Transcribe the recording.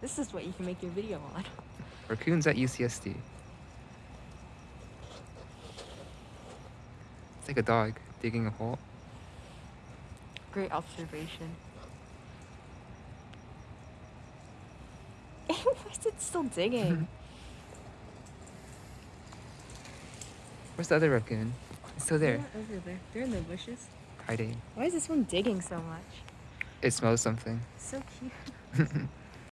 This is what you can make your video on. Raccoons at UCSD. It's like a dog digging a hole. Great observation. Why is it still digging? Where's the other raccoon? It's still there, They're over there. They're in the bushes. hiding. Why is this one digging so much? It smells something. So cute.